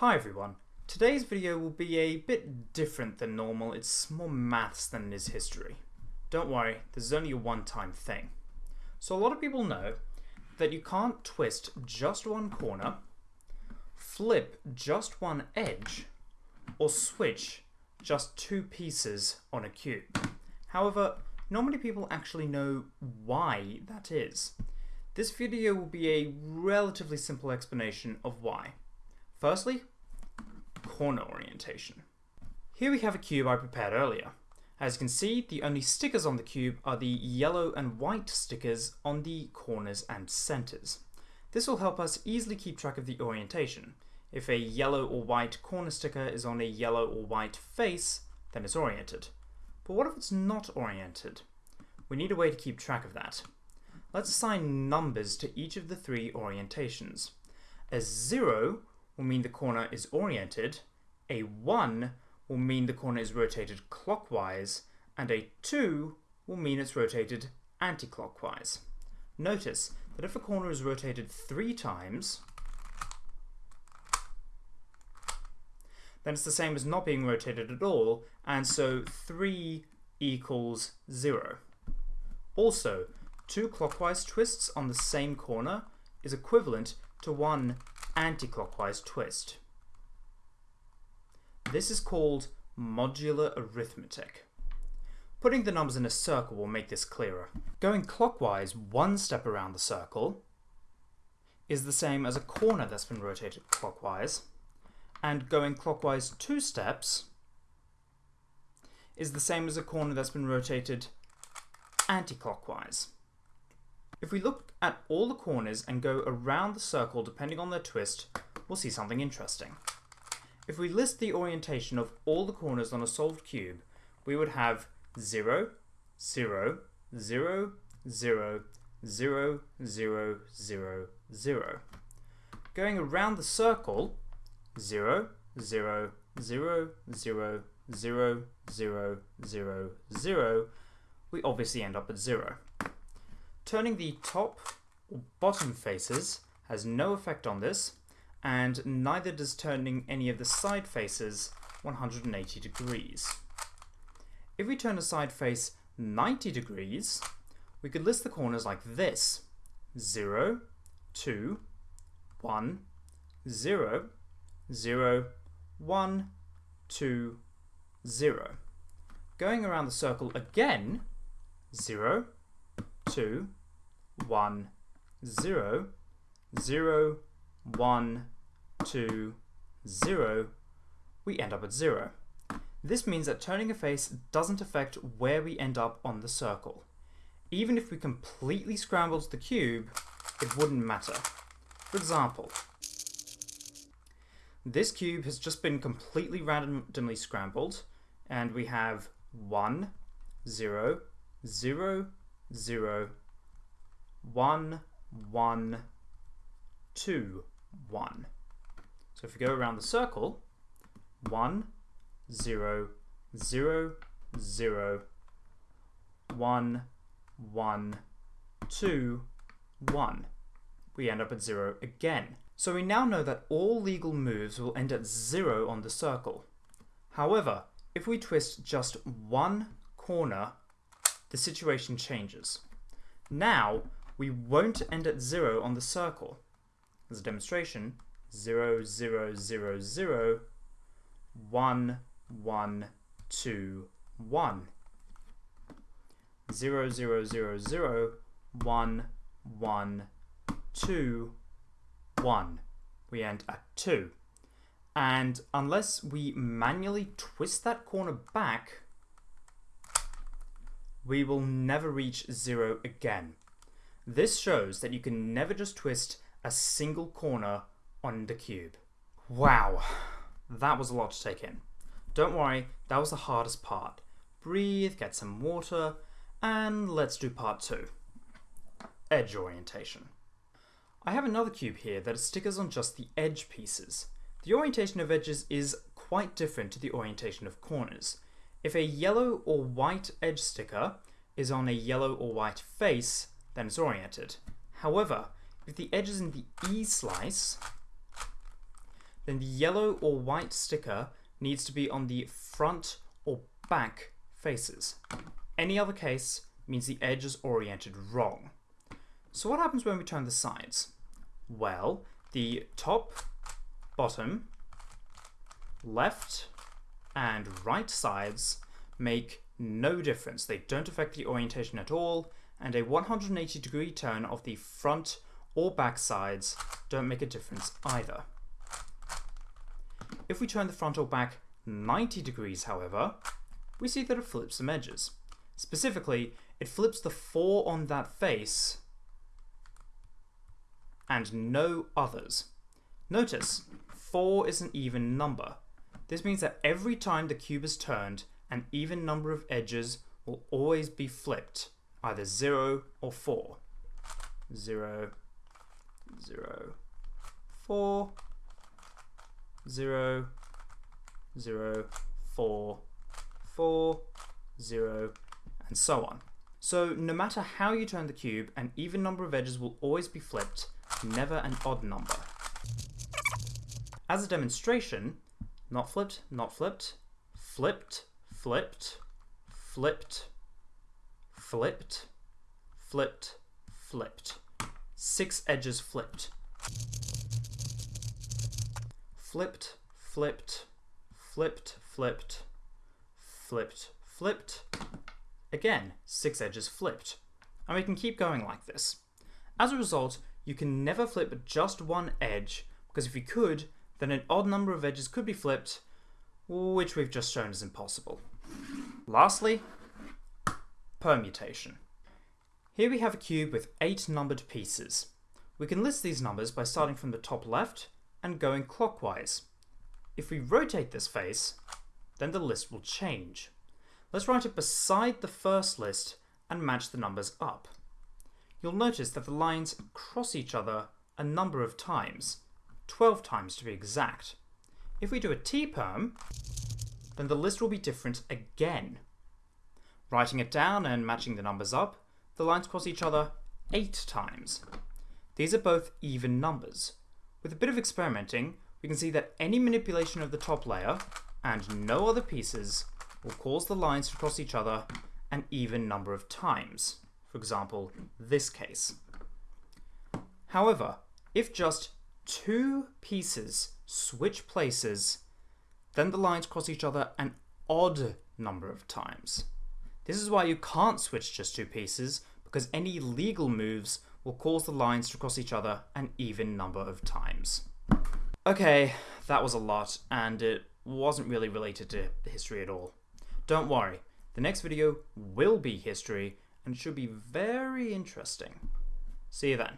Hi everyone. Today's video will be a bit different than normal. It's more maths than it is history. Don't worry, this is only a one-time thing. So a lot of people know that you can't twist just one corner, flip just one edge, or switch just two pieces on a cube. However, not many people actually know why that is. This video will be a relatively simple explanation of why. Firstly, corner orientation. Here we have a cube I prepared earlier. As you can see, the only stickers on the cube are the yellow and white stickers on the corners and centers. This will help us easily keep track of the orientation. If a yellow or white corner sticker is on a yellow or white face, then it's oriented. But what if it's not oriented? We need a way to keep track of that. Let's assign numbers to each of the three orientations. A 0 will mean the corner is oriented, a 1 will mean the corner is rotated clockwise, and a 2 will mean it's rotated anti-clockwise. Notice that if a corner is rotated three times, then it's the same as not being rotated at all, and so 3 equals 0. Also, two clockwise twists on the same corner is equivalent to one anti-clockwise twist. This is called modular arithmetic. Putting the numbers in a circle will make this clearer. Going clockwise one step around the circle is the same as a corner that's been rotated clockwise, and going clockwise two steps is the same as a corner that's been rotated anti-clockwise. If we look at all the corners and go around the circle depending on their twist, we'll see something interesting. If we list the orientation of all the corners on a solved cube, we would have 0, 0, 0, 0, 0, 0, 0, 0. Going around the circle, 0, 0, 0, 0, 0, 0, 0, 0, we obviously end up at 0. Turning the top or bottom faces has no effect on this, and neither does turning any of the side faces 180 degrees. If we turn a side face 90 degrees, we could list the corners like this 0, 2, 1, 0, 0, 1, 2, 0. Going around the circle again, 0, 2, 1, 0, 0, 1, 2, 0, we end up at 0. This means that turning a face doesn't affect where we end up on the circle. Even if we completely scrambled the cube, it wouldn't matter. For example, this cube has just been completely randomly scrambled, and we have 1, 0, 0, 0, 1, 1, 2, 1. So if we go around the circle, 1, 0, 0, 0, 1, 1, 2, 1. We end up at 0 again. So we now know that all legal moves will end at 0 on the circle. However, if we twist just one corner, the situation changes. Now, we won't end at 0 on the circle. As a demonstration, 0, 0, 0, 0, 1, 1, 2, 1. 0, 0, 0, 0, 1, 1, 2, 1. We end at 2. And unless we manually twist that corner back, we will never reach 0 again. This shows that you can never just twist a single corner on the cube. Wow, that was a lot to take in. Don't worry, that was the hardest part. Breathe, get some water, and let's do part two. Edge orientation. I have another cube here that stickers on just the edge pieces. The orientation of edges is quite different to the orientation of corners. If a yellow or white edge sticker is on a yellow or white face, then it's oriented. However, if the edge is in the E slice, then the yellow or white sticker needs to be on the front or back faces. Any other case means the edge is oriented wrong. So what happens when we turn the sides? Well, the top, bottom, left, and right sides make no difference. They don't affect the orientation at all, and a 180 degree turn of the front or back sides don't make a difference either. If we turn the front or back 90 degrees, however, we see that it flips some edges. Specifically, it flips the 4 on that face and no others. Notice, 4 is an even number. This means that every time the cube is turned, an even number of edges will always be flipped, either 0 or 4. 0, 0, 4, 0, 0, 4, 4, 0, and so on. So no matter how you turn the cube, an even number of edges will always be flipped, never an odd number. As a demonstration, not flipped, not flipped, flipped, flipped, flipped, flipped, flipped, flipped. Six edges flipped. Flipped, flipped, flipped, flipped, flipped, flipped. Again, six edges flipped. And we can keep going like this. As a result, you can never flip just one edge, because if you could, then an odd number of edges could be flipped, which we've just shown is impossible. Lastly, permutation. Here we have a cube with eight numbered pieces. We can list these numbers by starting from the top left and going clockwise. If we rotate this face, then the list will change. Let's write it beside the first list and match the numbers up. You'll notice that the lines cross each other a number of times, 12 times to be exact. If we do a T-perm, then the list will be different again. Writing it down and matching the numbers up, the lines cross each other 8 times. These are both even numbers. With a bit of experimenting, we can see that any manipulation of the top layer and no other pieces will cause the lines to cross each other an even number of times. For example, this case. However, if just two pieces switch places, then the lines cross each other an odd number of times. This is why you can't switch just two pieces, because any legal moves will cause the lines to cross each other an even number of times. Okay, that was a lot, and it wasn't really related to history at all. Don't worry, the next video will be history, and it should be very interesting. See you then.